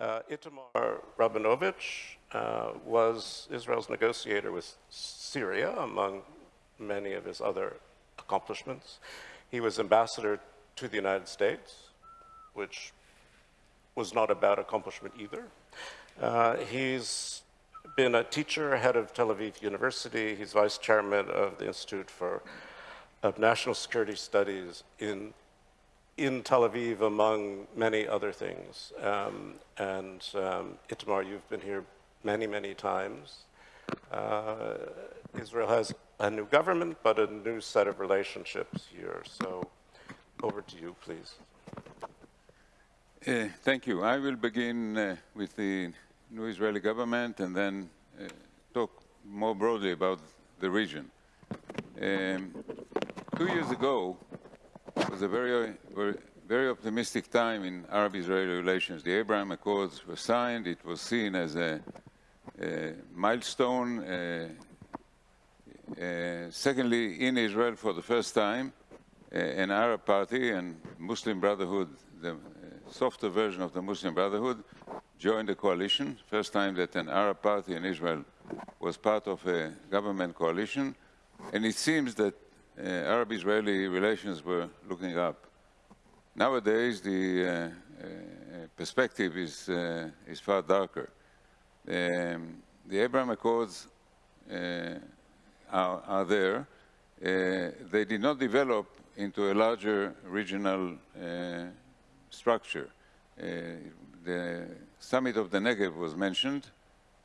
Uh, Itamar Rabinovich uh, was Israel's negotiator with Syria, among many of his other accomplishments. He was ambassador to the United States, which was not a bad accomplishment either. Uh, he's been a teacher, head of Tel Aviv University. He's vice chairman of the Institute for of National Security Studies in in Tel Aviv, among many other things. Um, and um, Itamar, you've been here many, many times. Uh, Israel has a new government, but a new set of relationships here. So over to you, please. Uh, thank you. I will begin uh, with the new Israeli government and then uh, talk more broadly about the region. Um, two years ago, was a very, very, very optimistic time in Arab-Israeli relations. The Abraham Accords were signed. It was seen as a, a milestone. Uh, uh, secondly, in Israel, for the first time, uh, an Arab party and Muslim Brotherhood, the softer version of the Muslim Brotherhood, joined the coalition. First time that an Arab party in Israel was part of a government coalition. And it seems that uh, Arab-Israeli relations were looking up. Nowadays, the uh, uh, perspective is, is far darker. Um, the Abraham Accords are, are, there. they did not develop into a larger regional structure. Uh, the summit of the Negev was mentioned.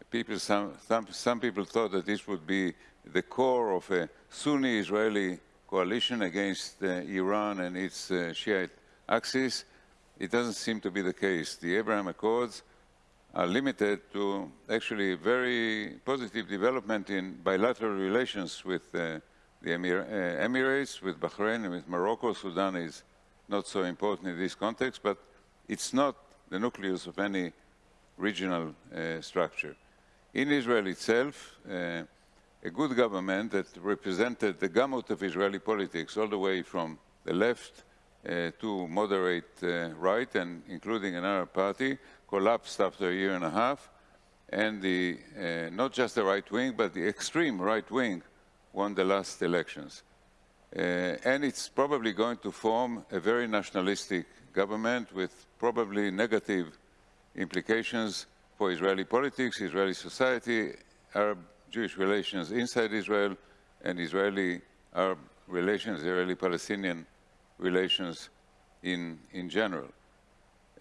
People, some, some, some, people thought that this would be the core of a Sunni Israeli coalition against uh, Iran and its uh, Shiite axis. It doesn't seem to be the case. The Abraham Accords are limited to actually very positive development in bilateral relations with uh, the Emir Emirates, with Bahrain, and with Morocco. Sudan is not so important in this context, but it's not the nucleus of any regional uh, structure. In Israel itself, uh, a good government that represented the gamut of Israeli politics all the way from the left uh, to moderate uh, right and including an Arab party collapsed after a year and a half and the, uh, not just the right wing but the extreme right wing won the last elections. Uh, and it's probably going to form a very nationalistic government with probably negative implications for Israeli politics, Israeli society, Arab Jewish relations inside Israel and Israeli-Arab relations, Israeli-Palestinian relations in, in general.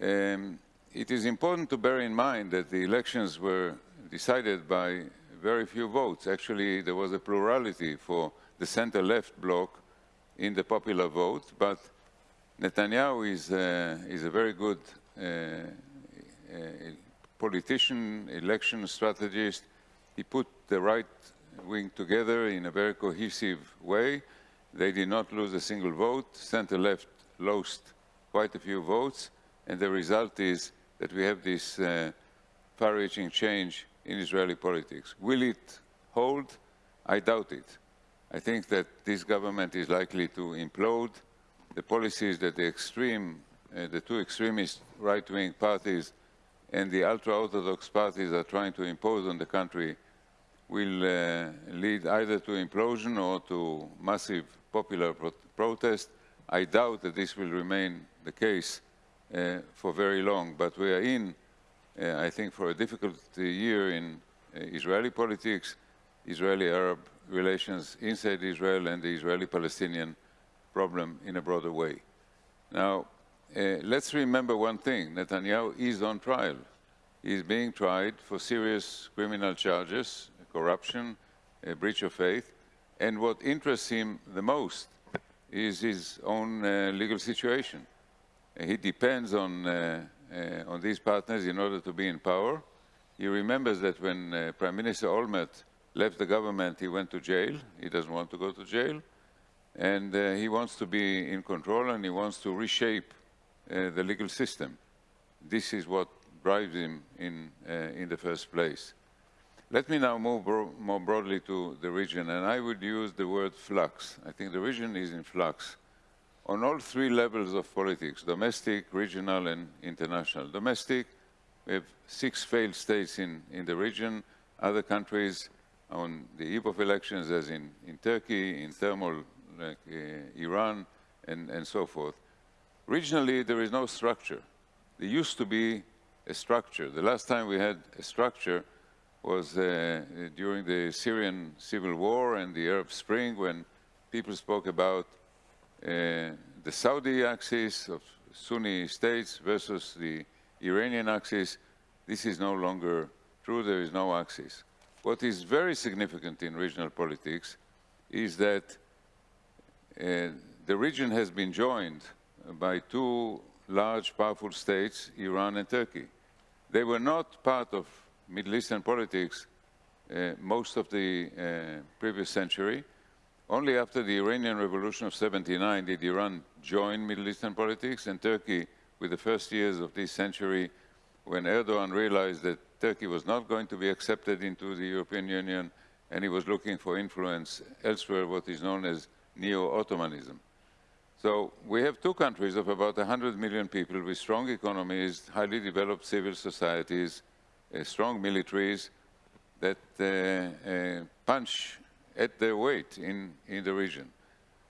Um, it is important to bear in mind that the elections were decided by very few votes. Actually, there was a plurality for the center-left bloc in the popular vote, but Netanyahu is, uh, is a very good uh, uh, politician, election strategist. He put the right wing together in a very cohesive way. They did not lose a single vote. Center-left lost quite a few votes. And the result is that we have this uh, far-reaching change in Israeli politics. Will it hold? I doubt it. I think that this government is likely to implode. The policies that the extreme, uh, the two extremist right-wing parties and the ultra-Orthodox parties are trying to impose on the country will uh, lead either to implosion or to massive popular pro protest. I doubt that this will remain the case uh, for very long, but we are in, uh, I think, for a difficult year in uh, Israeli politics, Israeli-Arab relations inside Israel and the Israeli-Palestinian problem in a broader way. Now, uh, let's remember one thing, Netanyahu is on trial. He is being tried for serious criminal charges, corruption, a breach of faith. And what interests him the most is his own uh, legal situation. He depends on, uh, uh, on these partners in order to be in power. He remembers that when uh, Prime Minister Olmert left the government, he went to jail. He doesn't want to go to jail. And uh, he wants to be in control and he wants to reshape uh, the legal system. This is what drives him in, in the first place. Let me now move bro more broadly to the region, and I would use the word flux. I think the region is in flux on all three levels of politics, domestic, regional, and international. Domestic, We have six failed states in, in the region, other countries on the eve of elections, as in, in Turkey, in thermal, like uh, Iran, and, and so forth. Regionally, there is no structure. There used to be a structure. The last time we had a structure was uh, during the Syrian civil war and the Arab Spring when people spoke about uh, the Saudi axis of Sunni states versus the Iranian axis. This is no longer true. There is no axis. What is very significant in regional politics is that uh, the region has been joined by two large, powerful states, Iran and Turkey. They were not part of Middle Eastern politics uh, most of the uh, previous century. Only after the Iranian Revolution of 79 did Iran join Middle Eastern politics, and Turkey, with the first years of this century, when Erdogan realized that Turkey was not going to be accepted into the European Union, and he was looking for influence elsewhere, what is known as neo-Ottomanism. So we have two countries of about 100 million people with strong economies, highly developed civil societies, strong militaries that uh, uh, punch at their weight in, in the region.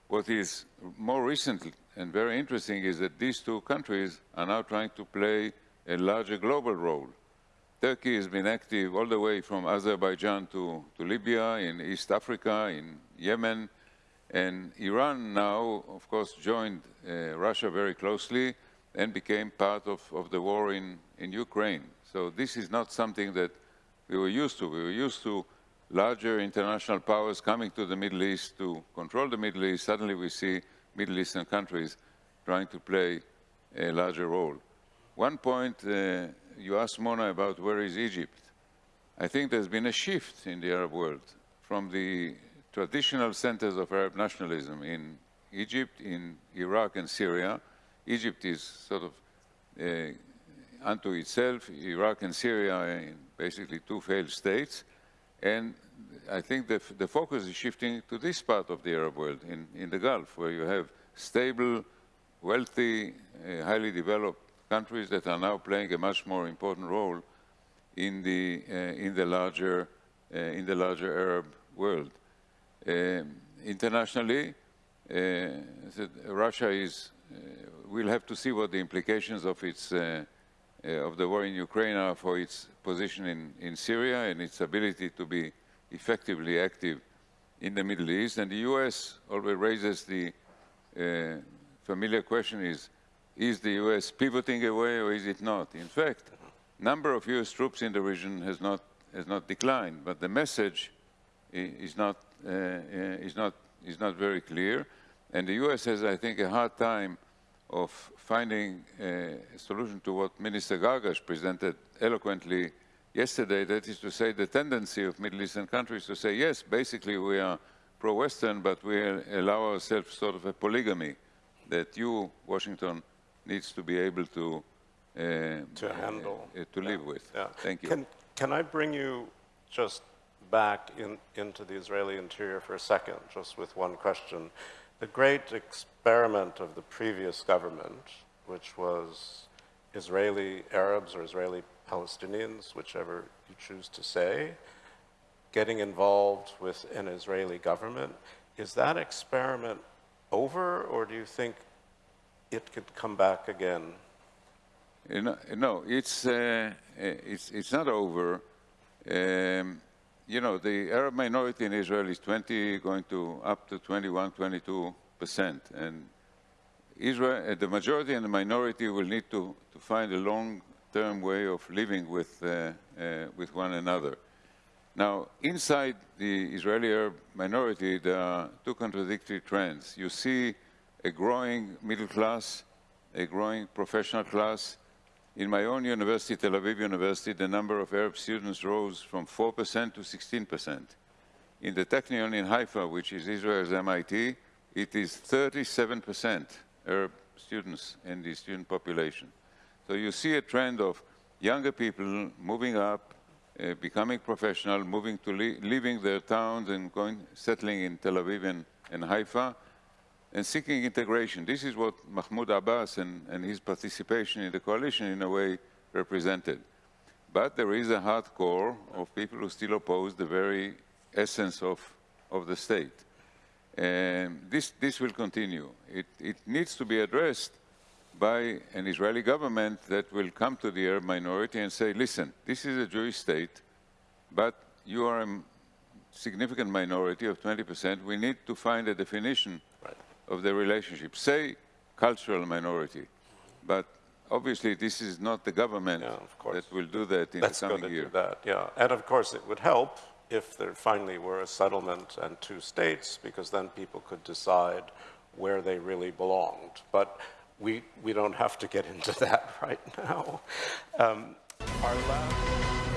What is more recent and very interesting is that these two countries are now trying to play a larger global role. Turkey has been active all the way from Azerbaijan to, to Libya, in East Africa, in Yemen, and Iran now, of course, joined uh, Russia very closely and became part of, of the war in, in Ukraine. So this is not something that we were used to. We were used to larger international powers coming to the Middle East to control the Middle East. Suddenly we see Middle Eastern countries trying to play a larger role. One point, uh, you asked Mona about where is Egypt. I think there's been a shift in the Arab world from the traditional centers of Arab nationalism in Egypt, in Iraq and Syria. Egypt is sort of uh, unto itself, Iraq and Syria are basically two failed states. And I think the, the focus is shifting to this part of the Arab world, in, in the Gulf, where you have stable, wealthy, uh, highly developed countries that are now playing a much more important role in the, uh, in the, larger, uh, in the larger Arab world. Um, internationally, uh, Russia is, uh, we'll have to see what the implications of its uh, of the war in Ukraine are for its position in, in Syria and its ability to be effectively active in the Middle East. And the U.S. always raises the uh, familiar question is, is the U.S. pivoting away or is it not? In fact, number of U.S. troops in the region has not, has not declined, but the message is not, uh, is, not, is not very clear. And the U.S. has, I think, a hard time of finding a solution to what Minister Gargash presented eloquently yesterday, that is to say the tendency of Middle Eastern countries to say, yes, basically we are pro-Western, but we allow ourselves sort of a polygamy that you, Washington, needs to be able to uh, to handle, uh, to live with. Yeah. Thank you. Can, can I bring you just back in, into the Israeli interior for a second, just with one question? The great experiment of the previous government, which was Israeli Arabs or Israeli Palestinians, whichever you choose to say, getting involved with an Israeli government, is that experiment over, or do you think it could come back again? No, it's, uh, it's, it's not over. Um, you know, the Arab minority in Israel is 20, going to up to 21, 22 percent. And Israel, uh, the majority and the minority will need to, to find a long-term way of living with, uh, uh, with one another. Now, inside the Israeli Arab minority, there are two contradictory trends. You see a growing middle class, a growing professional class, in my own university, Tel Aviv University, the number of Arab students rose from 4% to 16%. In the Technion in Haifa, which is Israel's MIT, it is 37% Arab students in the student population. So you see a trend of younger people moving up, uh, becoming professional, moving to leaving their towns and going, settling in Tel Aviv and, and Haifa, and seeking integration. This is what Mahmoud Abbas and, and his participation in the coalition in a way represented. but there is a hardcore of people who still oppose the very essence of, of the state. And this, this will continue. It, it needs to be addressed by an Israeli government that will come to the Arab minority and say, listen, this is a Jewish state, but you are a significant minority of 20%. We need to find a definition. Of the relationship. Say cultural minority, but obviously this is not the government Yeah, that will do that in That's the coming year. that, yeah. And of course, it would help if there finally were a settlement and two states, because then people could decide where they really belonged. But we, we don't have to get into that right now. Um, our last...